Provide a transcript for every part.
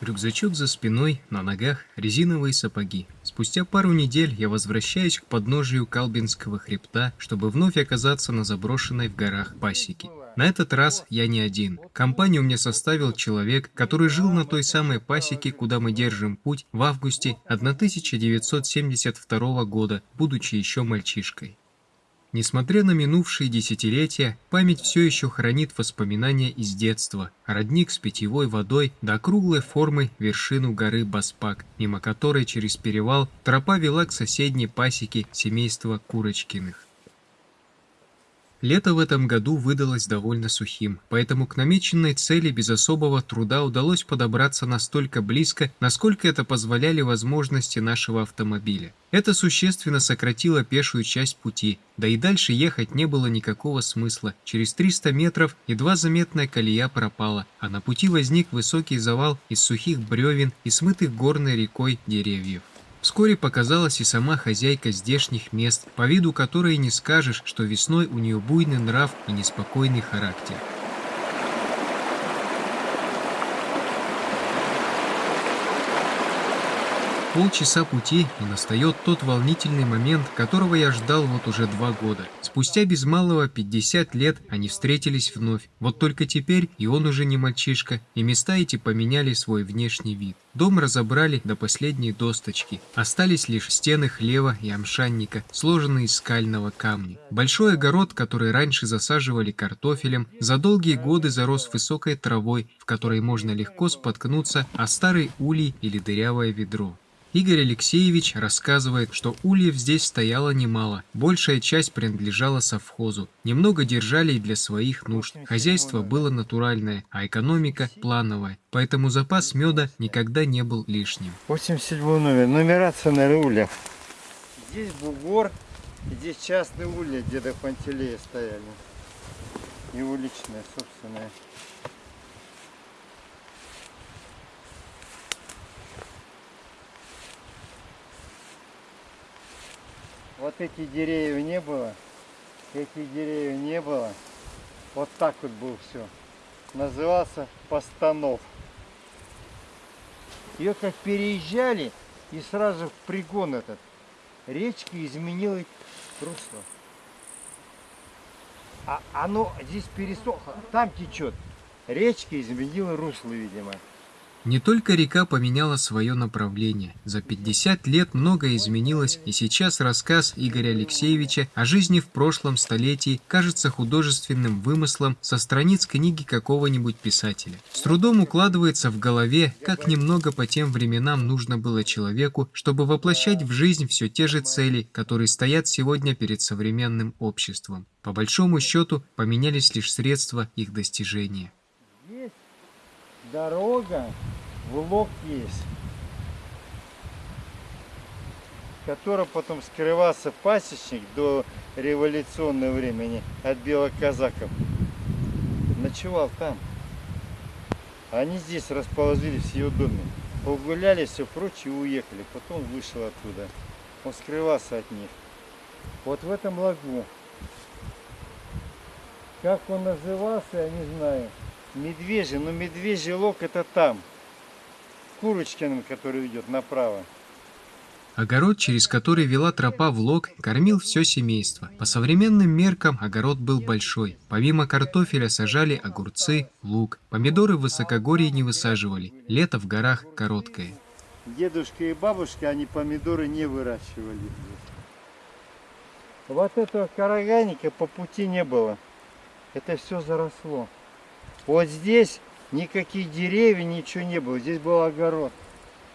Рюкзачок за спиной, на ногах резиновые сапоги. Спустя пару недель я возвращаюсь к подножию Калбинского хребта, чтобы вновь оказаться на заброшенной в горах пасеке. На этот раз я не один. Компанию мне составил человек, который жил на той самой пасеке, куда мы держим путь в августе 1972 года, будучи еще мальчишкой. Несмотря на минувшие десятилетия, память все еще хранит воспоминания из детства. Родник с питьевой водой до круглой формы вершину горы Баспак, мимо которой через перевал тропа вела к соседней пасеке семейства Курочкиных. Лето в этом году выдалось довольно сухим, поэтому к намеченной цели без особого труда удалось подобраться настолько близко, насколько это позволяли возможности нашего автомобиля. Это существенно сократило пешую часть пути, да и дальше ехать не было никакого смысла. Через 300 метров едва заметная колея пропала, а на пути возник высокий завал из сухих бревен и смытых горной рекой деревьев. Вскоре показалась и сама хозяйка здешних мест, по виду которой не скажешь, что весной у нее буйный нрав и неспокойный характер. Полчаса пути, и настает тот волнительный момент, которого я ждал вот уже два года. Спустя без малого 50 лет они встретились вновь. Вот только теперь и он уже не мальчишка, и места эти поменяли свой внешний вид. Дом разобрали до последней досточки. Остались лишь стены хлева и амшанника, сложенные из скального камня. Большой огород, который раньше засаживали картофелем, за долгие годы зарос высокой травой, в которой можно легко споткнуться о старый улей или дырявое ведро. Игорь Алексеевич рассказывает, что ульев здесь стояло немало, большая часть принадлежала совхозу, немного держали и для своих нужд. Хозяйство было натуральное, а экономика плановая, поэтому запас меда никогда не был лишним. 87 номер, нумерация на ульях. Здесь бугор, здесь частные улья деда Пантелея стояли. Его личное, собственное. Вот эти деревья не было, этих деревьев не было. Вот так вот был все. Назывался Постанов. Ее как переезжали, и сразу в пригон этот. Речка изменила русло. А оно здесь пересохло, там течет. Речка изменила русло, видимо. Не только река поменяла свое направление. За 50 лет многое изменилось, и сейчас рассказ Игоря Алексеевича о жизни в прошлом столетии кажется художественным вымыслом со страниц книги какого-нибудь писателя. С трудом укладывается в голове, как немного по тем временам нужно было человеку, чтобы воплощать в жизнь все те же цели, которые стоят сегодня перед современным обществом. По большому счету, поменялись лишь средства их достижения дорога в лог есть, которая потом скрывался пасечник до революционного времени от белых казаков. Ночевал там. Они здесь расположились в его доме. Погуляли, все прочее, уехали. Потом вышел оттуда. Он скрывался от них. Вот в этом лагу. Как он назывался, я не знаю. Медвежий, но медвежий лог это там. Курочкиным, который идет направо. Огород, через который вела тропа в лог, кормил все семейство. По современным меркам огород был большой. Помимо картофеля сажали огурцы, лук. Помидоры в высокогорье не высаживали. Лето в горах короткое. Дедушка и бабушка, они помидоры не выращивали. Вот этого караганика по пути не было. Это все заросло. Вот здесь никаких деревьев, ничего не было. Здесь был огород.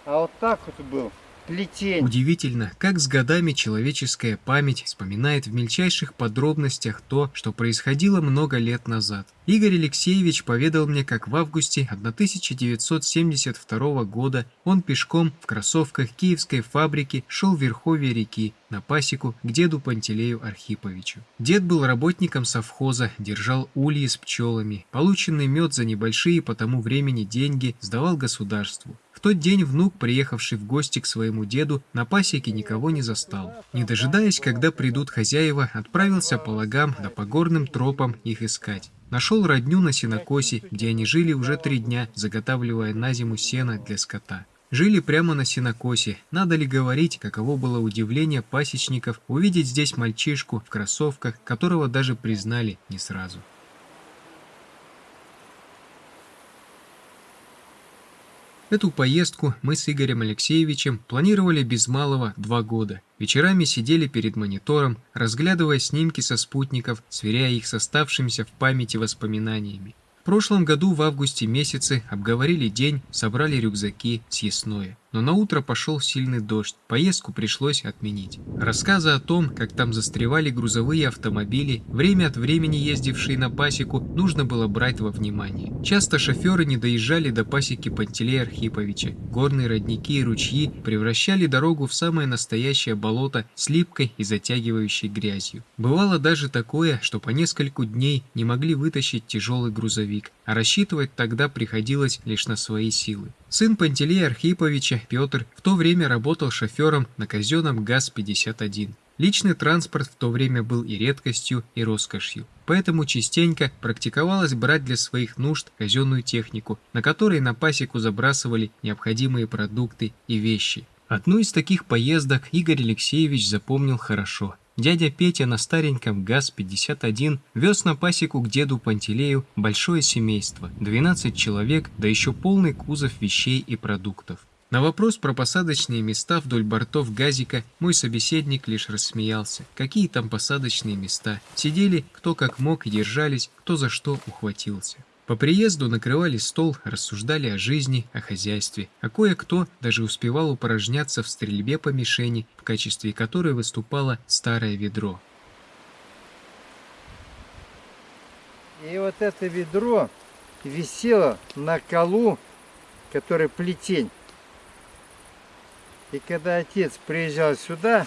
А вот так вот был плетень. Удивительно, как с годами человеческая память вспоминает в мельчайших подробностях то, что происходило много лет назад. Игорь Алексеевич поведал мне, как в августе 1972 года он пешком в кроссовках киевской фабрики шел в верховье реки на пасеку к деду Пантелею Архиповичу. Дед был работником совхоза, держал ульи с пчелами. Полученный мед за небольшие по тому времени деньги сдавал государству. В тот день внук, приехавший в гости к своему деду, на пасеке никого не застал. Не дожидаясь, когда придут хозяева, отправился по лагам да по горным тропам их искать. Нашел родню на сенокосе, где они жили уже три дня, заготавливая на зиму сено для скота. Жили прямо на сенокосе. Надо ли говорить, каково было удивление пасечников увидеть здесь мальчишку в кроссовках, которого даже признали не сразу. Эту поездку мы с Игорем Алексеевичем планировали без малого два года. Вечерами сидели перед монитором, разглядывая снимки со спутников, сверяя их с оставшимися в памяти воспоминаниями. В прошлом году в августе месяце обговорили день, собрали рюкзаки, съестное но на утро пошел сильный дождь, поездку пришлось отменить. Рассказы о том, как там застревали грузовые автомобили, время от времени ездившие на пасеку, нужно было брать во внимание. Часто шоферы не доезжали до пасеки Пантелея Архиповича. Горные родники и ручьи превращали дорогу в самое настоящее болото с липкой и затягивающей грязью. Бывало даже такое, что по нескольку дней не могли вытащить тяжелый грузовик, а рассчитывать тогда приходилось лишь на свои силы. Сын Пантелея Архиповича, Петр, в то время работал шофером на казенном ГАЗ-51. Личный транспорт в то время был и редкостью, и роскошью. Поэтому частенько практиковалось брать для своих нужд казенную технику, на которой на пасеку забрасывали необходимые продукты и вещи. Одну из таких поездок Игорь Алексеевич запомнил хорошо – Дядя Петя на стареньком ГАЗ-51 вез на пасеку к деду Пантелею большое семейство, 12 человек, да еще полный кузов вещей и продуктов. На вопрос про посадочные места вдоль бортов газика мой собеседник лишь рассмеялся. Какие там посадочные места? Сидели кто как мог и держались, кто за что ухватился. По приезду накрывали стол, рассуждали о жизни, о хозяйстве, а кое-кто даже успевал упорожняться в стрельбе по мишени, в качестве которой выступало старое ведро. И вот это ведро висело на колу, который плетень. И когда отец приезжал сюда,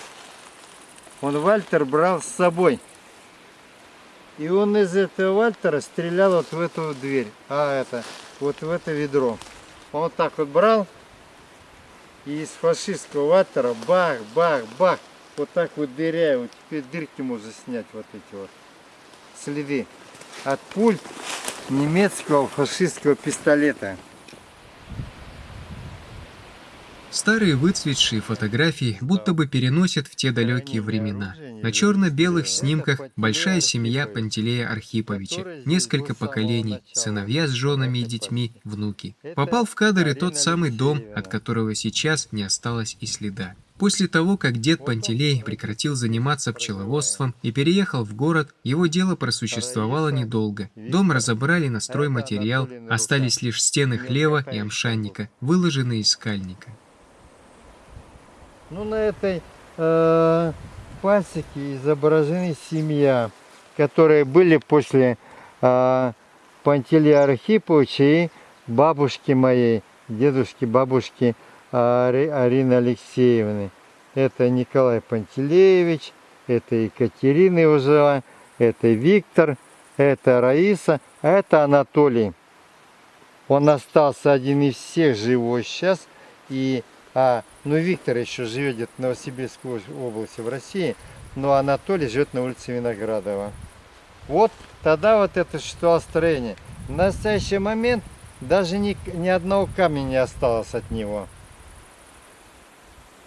он Вальтер брал с собой. И он из этого Вальтера стрелял вот в эту дверь, а это, вот в это ведро. Он вот так вот брал, и из фашистского Вальтера бах, бах, бах, вот так вот дыряя, вот теперь дырки можно снять вот эти вот следы от пуль немецкого фашистского пистолета. Старые выцветшие фотографии будто бы переносят в те далекие времена. На черно-белых снимках большая семья Пантелея Архиповича, несколько поколений, сыновья с женами и детьми, внуки. Попал в кадр и тот самый дом, от которого сейчас не осталось и следа. После того, как дед Пантелей прекратил заниматься пчеловодством и переехал в город, его дело просуществовало недолго. Дом разобрали на стройматериал, остались лишь стены хлева и амшанника, выложенные из скальника. Ну, на этой э, пасеке изображены семья, которые были после э, Пантелея Архиповича и бабушки моей, дедушки, бабушки э, Арины Алексеевны. Это Николай Пантелеевич, это Екатерина жила, это Виктор, это Раиса, а это Анатолий. Он остался один из всех живой сейчас. И а, ну, Виктор еще живет в Новосибирской области в России, но Анатолий живет на улице Виноградова. Вот тогда вот это существовало строение. В настоящий момент даже ни, ни одного камня не осталось от него.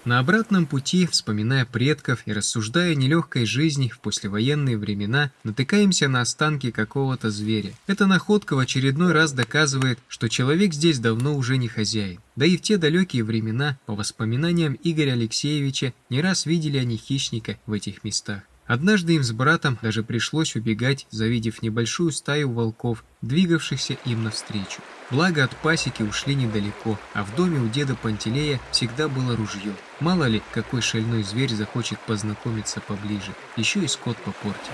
На обратном пути, вспоминая предков и рассуждая о нелегкой жизни в послевоенные времена, натыкаемся на останки какого-то зверя. Эта находка в очередной раз доказывает, что человек здесь давно уже не хозяин. Да и в те далекие времена, по воспоминаниям Игоря Алексеевича, не раз видели они хищника в этих местах. Однажды им с братом даже пришлось убегать, завидев небольшую стаю волков, двигавшихся им навстречу. Благо от пасеки ушли недалеко, а в доме у деда Пантелея всегда было ружье. Мало ли, какой шальной зверь захочет познакомиться поближе, еще и скот попортит.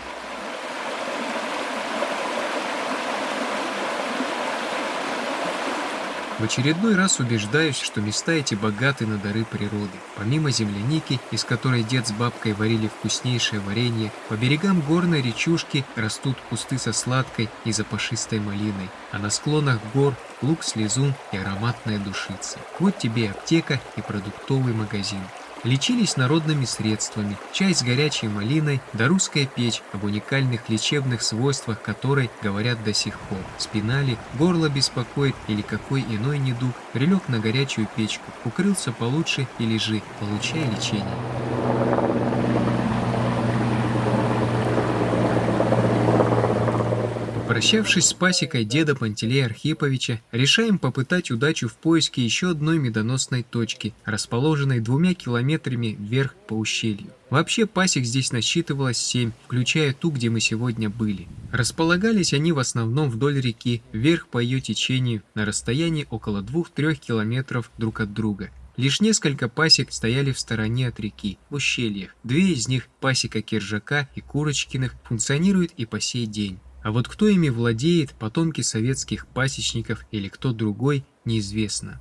В очередной раз убеждаюсь, что места эти богаты на дары природы. Помимо земляники, из которой дед с бабкой варили вкуснейшее варенье, по берегам горной речушки растут кусты со сладкой и запашистой малиной, а на склонах гор лук, слезун и ароматная душица. Вот тебе и аптека и продуктовый магазин. Лечились народными средствами, чай с горячей малиной, да русская печь, об уникальных лечебных свойствах которой говорят до сих пор. Спинали, горло беспокоит или какой иной недуг, прилег на горячую печку, укрылся получше и лежи, получая лечение. Попрощавшись с пасекой деда Пантелея Архиповича, решаем попытать удачу в поиске еще одной медоносной точки, расположенной двумя километрами вверх по ущелью. Вообще пасек здесь насчитывалось семь, включая ту, где мы сегодня были. Располагались они в основном вдоль реки, вверх по ее течению, на расстоянии около 2-3 километров друг от друга. Лишь несколько пасек стояли в стороне от реки, в ущельях. Две из них, пасека Киржака и Курочкиных, функционируют и по сей день. А вот кто ими владеет, потомки советских пасечников или кто другой, неизвестно.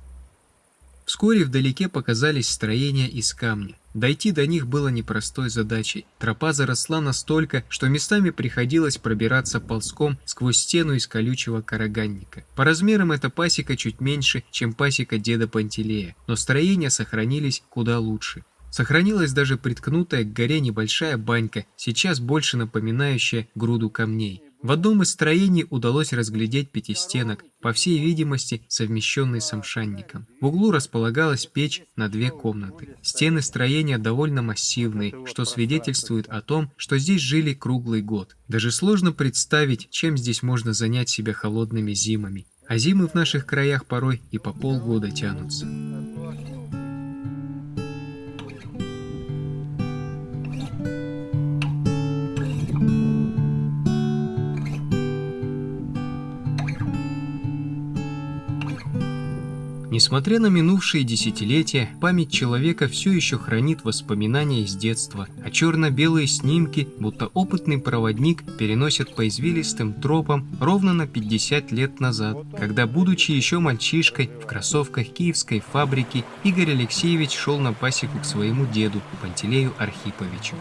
Вскоре вдалеке показались строения из камня. Дойти до них было непростой задачей. Тропа заросла настолько, что местами приходилось пробираться ползком сквозь стену из колючего караганника. По размерам эта пасека чуть меньше, чем пасека деда Пантелея, но строения сохранились куда лучше. Сохранилась даже приткнутая к горе небольшая банька, сейчас больше напоминающая груду камней. В одном из строений удалось разглядеть пятистенок, по всей видимости совмещенный с амшанником. В углу располагалась печь на две комнаты. Стены строения довольно массивные, что свидетельствует о том, что здесь жили круглый год. Даже сложно представить, чем здесь можно занять себя холодными зимами. А зимы в наших краях порой и по полгода тянутся. Несмотря на минувшие десятилетия, память человека все еще хранит воспоминания из детства, а черно-белые снимки, будто опытный проводник, переносят по извилистым тропам ровно на 50 лет назад, когда, будучи еще мальчишкой, в кроссовках киевской фабрики, Игорь Алексеевич шел на пасеку к своему деду, Пантелею Архиповичу.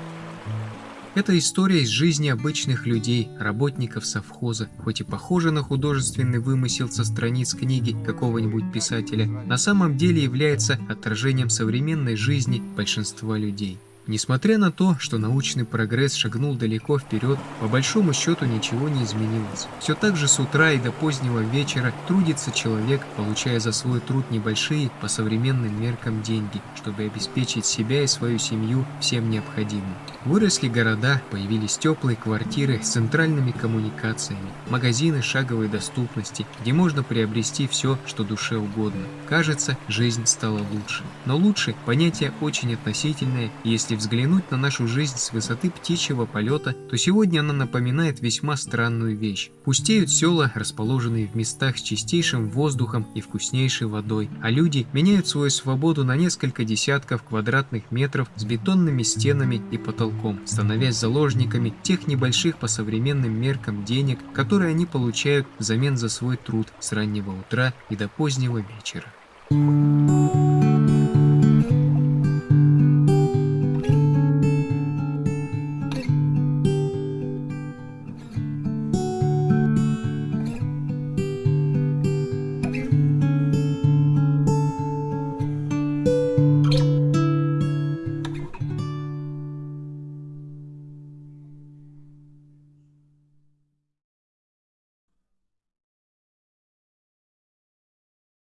Это история из жизни обычных людей, работников совхоза, хоть и похожа на художественный вымысел со страниц книги какого-нибудь писателя, на самом деле является отражением современной жизни большинства людей. Несмотря на то, что научный прогресс шагнул далеко вперед, по большому счету ничего не изменилось. Все так же с утра и до позднего вечера трудится человек, получая за свой труд небольшие по современным меркам деньги, чтобы обеспечить себя и свою семью всем необходимым. Выросли города, появились теплые квартиры с центральными коммуникациями, магазины шаговой доступности, где можно приобрести все, что душе угодно. Кажется, жизнь стала лучше. Но лучше – понятие очень относительное, если взглянуть на нашу жизнь с высоты птичьего полета, то сегодня она напоминает весьма странную вещь. Пустеют села, расположенные в местах с чистейшим воздухом и вкуснейшей водой, а люди меняют свою свободу на несколько десятков квадратных метров с бетонными стенами и потолком, становясь заложниками тех небольших по современным меркам денег, которые они получают взамен за свой труд с раннего утра и до позднего вечера. Thank you.